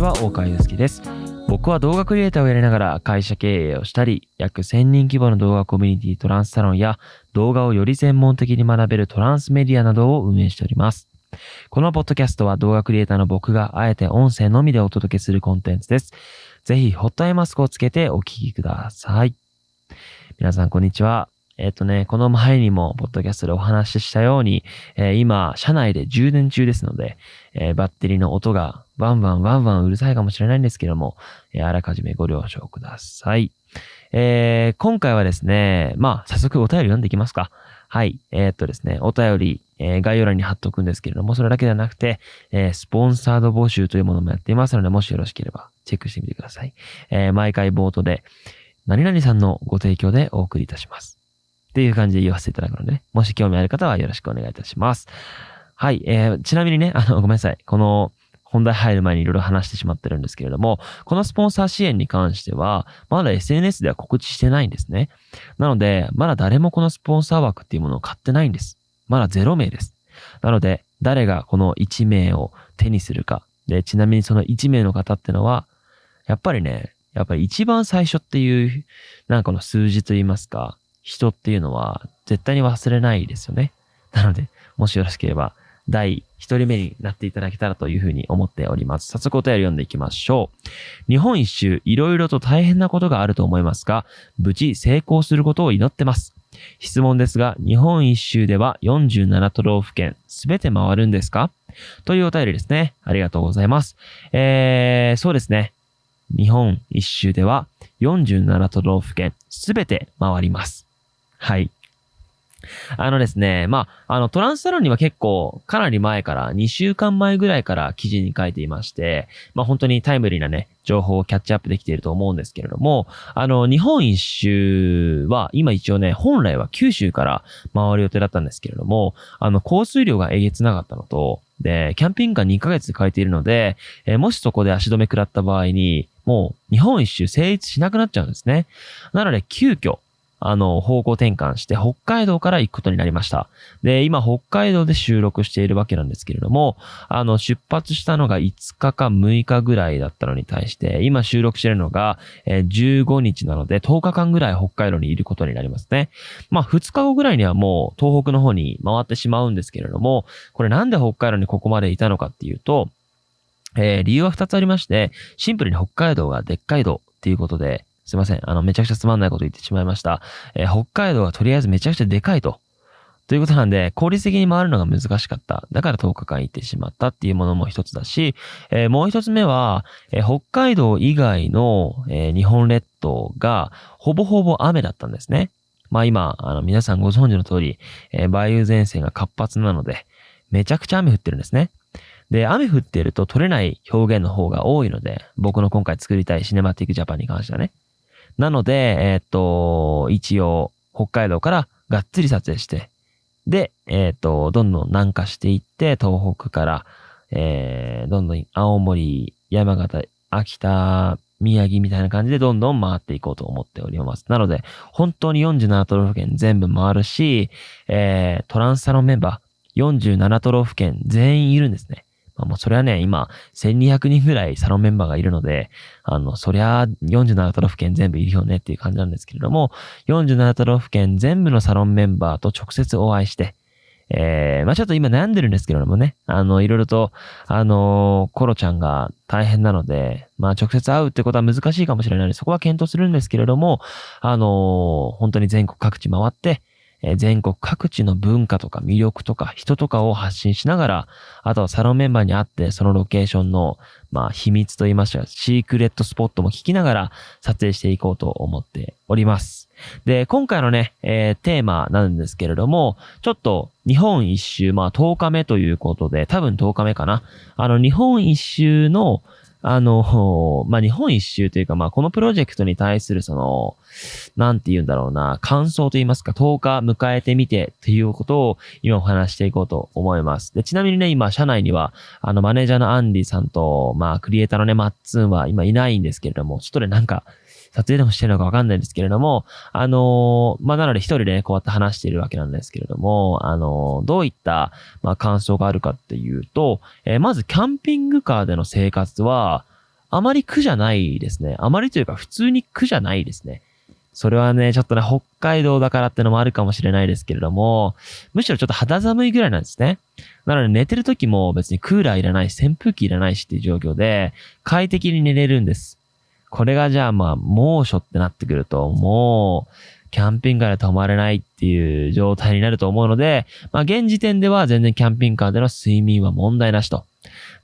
ちは、大川祐介です。僕は動画クリエイターをやりながら会社経営をしたり、約1000人規模の動画コミュニティトランスサロンや動画をより専門的に学べるトランスメディアなどを運営しております。このポッドキャストは動画クリエイターの僕があえて音声のみでお届けするコンテンツです。ぜひ、ホットアイマスクをつけてお聞きください。皆さん、こんにちは。えっ、とね、この前にも、ポッドキャストでお話ししたように、えー今、車内で充電中ですので、えーバッテリーの音がワンワンワンワンうるさいかもしれないんですけども、えあらかじめご了承ください。え今回はですね、まあ、早速お便り読んでいきますか。はい。えっとですね、お便り、え概要欄に貼っておくんですけれども、それだけではなくて、えスポンサード募集というものもやっていますので、もしよろしければチェックしてみてください。え毎回冒頭で、何々さんのご提供でお送りいたします。っていう感じで言わせていただくのでね、もし興味ある方はよろしくお願いいたします。はい。えーちなみにね、あの、ごめんなさい。この、本題入る前にいろいろ話してしまってるんですけれども、このスポンサー支援に関しては、まだ SNS では告知してないんですね。なので、まだ誰もこのスポンサー枠っていうものを買ってないんです。まだ0名です。なので、誰がこの1名を手にするか。で、ちなみにその1名の方ってのは、やっぱりね、やっぱり一番最初っていう、なんかこの数字と言いますか、人っていうのは絶対に忘れないですよね。なので、もしよろしければ、第一人目になっていただけたらというふうに思っております。早速お便り読んでいきましょう。日本一周、いろいろと大変なことがあると思いますが、無事成功することを祈ってます。質問ですが、日本一周では47都道府県すべて回るんですか？というお便りですね。ありがとうございます。えー、そうですね。日本一周では47都道府県すべて回ります。はい。あのですね、まあ、あの、トランスサロンには結構、かなり前から、2週間前ぐらいから記事に書いていまして、まあ、本当にタイムリーなね、情報をキャッチアップできていると思うんですけれども、あの、日本一周は、今一応ね、本来は九州から回る予定だったんですけれども、あの、降水量がえげつなかったのと、で、キャンピングカー2ヶ月で借りているので、えーもしそこで足止め食らった場合に、もう日本一周成立しなくなっちゃうんですね。なので、急遽、あの、方向転換して北海道から行くことになりました。で、今北海道で収録しているわけなんですけれども、あの、出発したのが5日か6日ぐらいだったのに対して、今収録しているのが、え15日なので10日間ぐらい北海道にいることになりますね。まあ2日後ぐらいにはもう東北の方に回ってしまうんですけれども、これなんで北海道にここまでいたのかっていうと、えー理由は2つありまして、シンプルに北海道がでっかい道っていうことで、すいません。あの、めちゃくちゃつまんないこと言ってしまいました。えー北海道がとりあえずめちゃくちゃでかいと。ということなんで、効率的に回るのが難しかった。だから10日間行ってしまったっていうものも一つだし、えーもう一つ目は、えー北海道以外の、えー日本列島がほぼほぼ雨だったんですね。まあ今、あの皆さんご存知の通り、え梅雨前線が活発なので、めちゃくちゃ雨降ってるんですね。で、雨降ってると取れない表現の方が多いので、僕の今回作りたいシネマティックジャパンに関してはね。なので、えーっと、一応、北海道からがっつり撮影して、で、えーっと、どんどん南下していって、東北から、えー、どんどん青森、山形、秋田、宮城みたいな感じでどんどん回っていこうと思っております。なので、本当に47都道府県全部回るし、えー、トランスサロンメンバー47都道府県全員いるんですね。まあ、もうそれはね、今、1200人ぐらいサロンメンバーがいるので、あの、そりゃ、47都道府県全部いるよねっていう感じなんですけれども、47都道府県全部のサロンメンバーと直接お会いして、えー、まあちょっと今悩んでるんですけれどもね、あの、いろいろと、あのーコロちゃんが大変なので、まあ直接会うってことは難しいかもしれないので、そこは検討するんですけれども、あのー本当に全国各地回って、全国各地の文化とか魅力とか人とかを発信しながら、あとはサロンメンバーに会って、そのロケーションの、まあ秘密と言いましたら、シークレットスポットも聞きながら撮影していこうと思っております。で、今回のね、えーテーマなんですけれども、ちょっと日本一周、まあ10日目ということで、多分10日目かな。あの日本一周の、あの、まあ、日本一周というか、まあ、このプロジェクトに対するその、なんて言うんだろうな、感想と言いますか、10日迎えてみてということを今お話していこうと思います。で、ちなみにね、今、社内には、あの、マネージャーのアンディさんと、まあ、クリエイターのね、マッツンは今いないんですけれども、ちょっとね、なんか、撮影でもしてるのかわかんないんですけれども、あのーまあ、なので一人でね、こうやって話しているわけなんですけれども、あのーどういった、まあ、感想があるかっていうと、えーまずキャンピングカーでの生活は、あまり苦じゃないですね。あまりというか普通に苦じゃないですね。それはね、ちょっとね、北海道だからってのもあるかもしれないですけれども、むしろちょっと肌寒いぐらいなんですね。なので寝てる時も別にクーラーいらないし、扇風機いらないしっていう状況で、快適に寝れるんです。これがじゃあまあ、猛暑ってなってくると、もう、キャンピングカーで泊まれないっていう状態になると思うので、まあ現時点では全然キャンピングカーでの睡眠は問題なしと。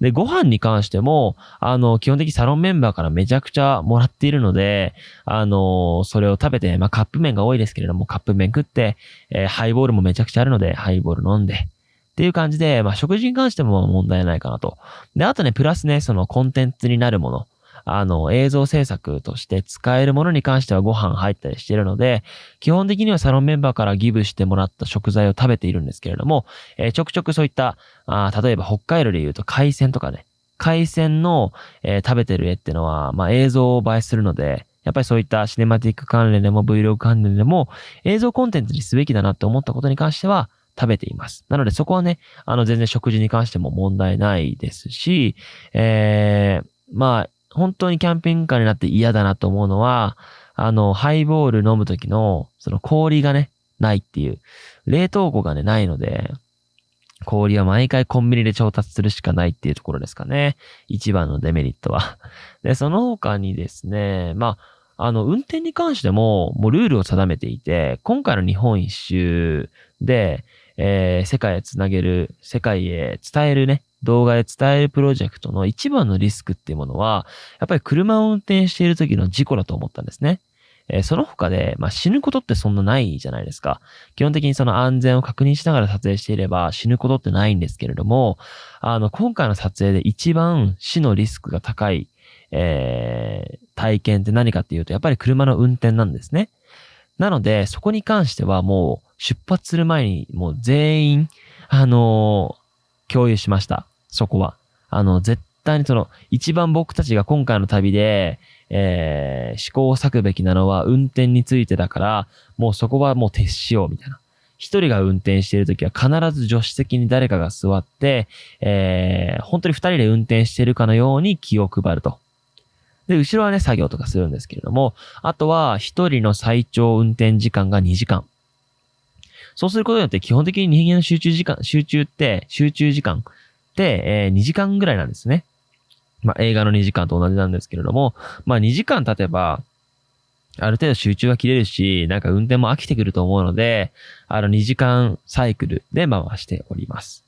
で、ご飯に関しても、あの、基本的にサロンメンバーからめちゃくちゃもらっているので、あの、それを食べて、まあカップ麺が多いですけれども、カップ麺食って、えー、ハイボールもめちゃくちゃあるので、ハイボール飲んで、っていう感じで、まあ食事に関しても問題ないかなと。で、あとね、プラスね、そのコンテンツになるもの。あの、映像制作として使えるものに関してはご飯入ったりしているので、基本的にはサロンメンバーからギブしてもらった食材を食べているんですけれども、えー、ちょくちょくそういった、あ例えば北海道で言うと海鮮とかね、海鮮の、えー、食べてる絵ってのは、まあ、映像を映えするので、やっぱりそういったシネマティック関連でも Vlog 関連でも映像コンテンツにすべきだなって思ったことに関しては食べています。なのでそこはね、あの全然食事に関しても問題ないですし、えー、まあ本当にキャンピングカーになって嫌だなと思うのは、あの、ハイボール飲むときの、その氷がね、ないっていう。冷凍庫がね、ないので、氷は毎回コンビニで調達するしかないっていうところですかね。一番のデメリットは。で、その他にですね、まあ、あの、運転に関しても、もうルールを定めていて、今回の日本一周で、えー、世界へつなげる、世界へ伝えるね、動画で伝えるプロジェクトの一番のリスクっていうものは、やっぱり車を運転している時の事故だと思ったんですね。えー、その他で、まあ、死ぬことってそんなないじゃないですか。基本的にその安全を確認しながら撮影していれば死ぬことってないんですけれども、あの、今回の撮影で一番死のリスクが高い、えー、体験って何かっていうと、やっぱり車の運転なんですね。なので、そこに関してはもう出発する前にもう全員、あのー、共有しました。そこは。あの、絶対にその、一番僕たちが今回の旅で、えー、試行錯べきなのは運転についてだから、もうそこはもう徹しようみたいな。一人が運転しているときは必ず助手席に誰かが座って、えー、本当に二人で運転しているかのように気を配ると。で、後ろはね、作業とかするんですけれども、あとは一人の最長運転時間が2時間。そうすることによって基本的に人間の集中時間、集中って、集中時間、えー、2時間ぐらいなんですね。まあ、映画の2時間と同じなんですけれども、まあ、2時間経てば、ある程度集中は切れるし、なんか運転も飽きてくると思うので、あの2時間サイクルで回しております。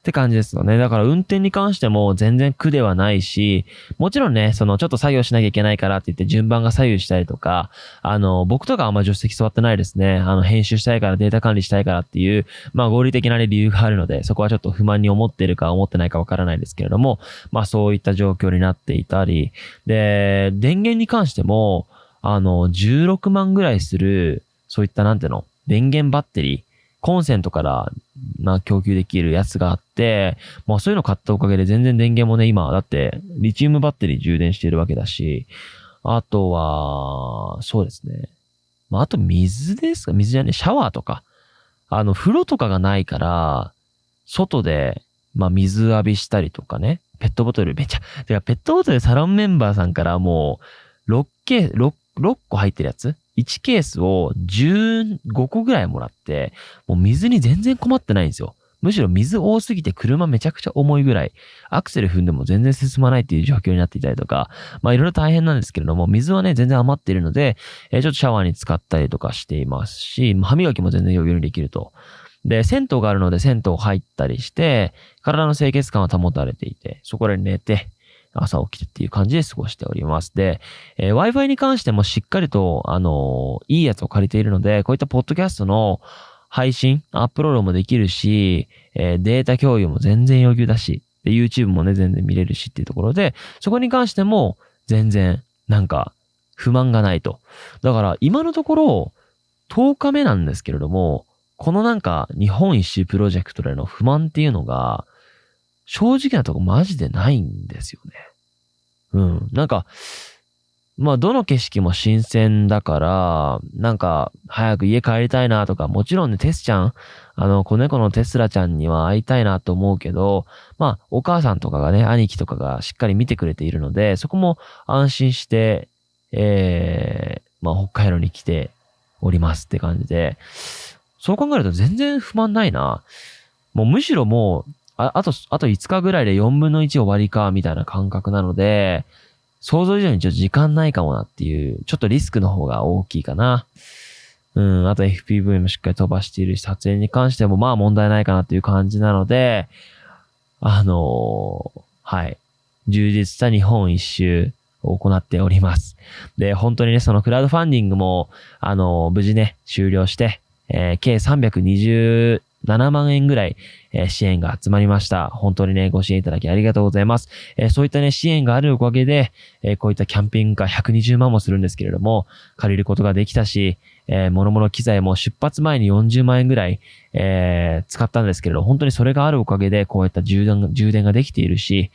って感じですよね。だから運転に関しても全然苦ではないし、もちろんね、そのちょっと作業しなきゃいけないからって言って順番が左右したりとか、あの、僕とかあんま助手席座ってないですね。あの、編集したいからデータ管理したいからっていう、まあ合理的な、理由があるので、そこはちょっと不満に思ってるか思ってないかわからないですけれども、まあそういった状況になっていたり、で、電源に関しても、あの、16万ぐらいする、そういったなんていうの、電源バッテリー、コンセントからな供給できるやつがあって、まあそういうの買ったおかげで全然電源もね、今、だってリチウムバッテリー充電してるわけだし、あとは、そうですね。まああと水ですか？水じゃねシャワーとか。あの、風呂とかがないから、外で、まあ水浴びしたりとかね。ペットボトルめちゃ、てかペットボトルサロンメンバーさんからもう、6K 6、6個入ってるやつ1ケースを15個ぐらいもらって、もう水に全然困ってないんですよ。むしろ水多すぎて車めちゃくちゃ重いぐらい、アクセル踏んでも全然進まないっていう状況になっていたりとか、まあいろいろ大変なんですけれども、水はね、全然余っているので、えー、ちょっとシャワーに使ったりとかしていますし、歯磨きも全然余裕にできると。で、銭湯があるので銭湯入ったりして、体の清潔感は保たれていて、そこで寝て、朝起きてっていう感じで過ごしております。で、えー、Wi-Fi に関してもしっかりと、あのー、いいやつを借りているので、こういったポッドキャストの配信、アップロードもできるし、えー、データ共有も全然余裕だし、で、YouTube もね、全然見れるしっていうところで、そこに関しても全然、なんか、不満がないと。だから、今のところ、10日目なんですけれども、このなんか、日本一周プロジェクトでの不満っていうのが、正直なとこマジでないんですよね。うん。なんか、まあ、どの景色も新鮮だから、なんか、早く家帰りたいなとか、もちろんね、テスちゃん、あの、子猫のテスラちゃんには会いたいなと思うけど、まあ、お母さんとかがね、兄貴とかがしっかり見てくれているので、そこも安心して、えー、まあ、北海道に来ておりますって感じで、そう考えると全然不満ないな。もうむしろもう、ああと、あと5日ぐらいで4分の1終わりか、みたいな感覚なので、想像以上にちょっと時間ないかもなっていう、ちょっとリスクの方が大きいかな。うん、あと FPV もしっかり飛ばしているし、撮影に関してもまあ問題ないかなっていう感じなので、あのーはい。充実した日本一周を行っております。で、本当にね、そのクラウドファンディングも、あのー無事ね、終了して、えー計7万円ぐらい、えー支援が集まりました。本当にね、ご支援いただきありがとうございます。えーそういったね、支援があるおかげで、えーこういったキャンピングカー120万もするんですけれども、借りることができたし、えー、諸々機材も出発前に40万円ぐらい、えー使ったんですけれど、本当にそれがあるおかげで、こういった充電、充電ができているし、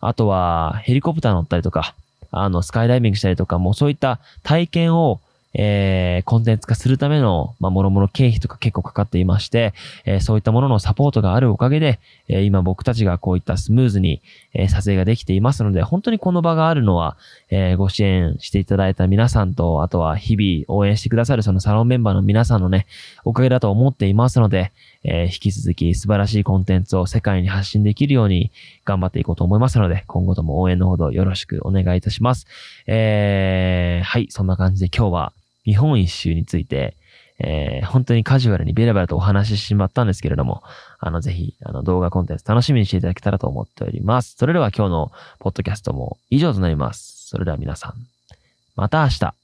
あとは、ヘリコプター乗ったりとか、あの、スカイダイビングしたりとか、もそういった体験を、えーコンテンツ化するための、まあ、もろもろ経費とか結構かかっていまして、えーそういったもののサポートがあるおかげで、えー今僕たちがこういったスムーズに、えー撮影ができていますので、本当にこの場があるのは、えーご支援していただいた皆さんと、あとは日々応援してくださるそのサロンメンバーの皆さんのね、おかげだと思っていますので、えー引き続き素晴らしいコンテンツを世界に発信できるように頑張っていこうと思いますので、今後とも応援のほどよろしくお願いいたします。えー、はい、そんな感じで今日は日本一周について、えー本当にカジュアルにベラベラとお話ししてしまったんですけれども、あの、ぜひ、あの、動画コンテンツ楽しみにしていただけたらと思っております。それでは今日のポッドキャストも以上となります。それでは皆さん、また明日。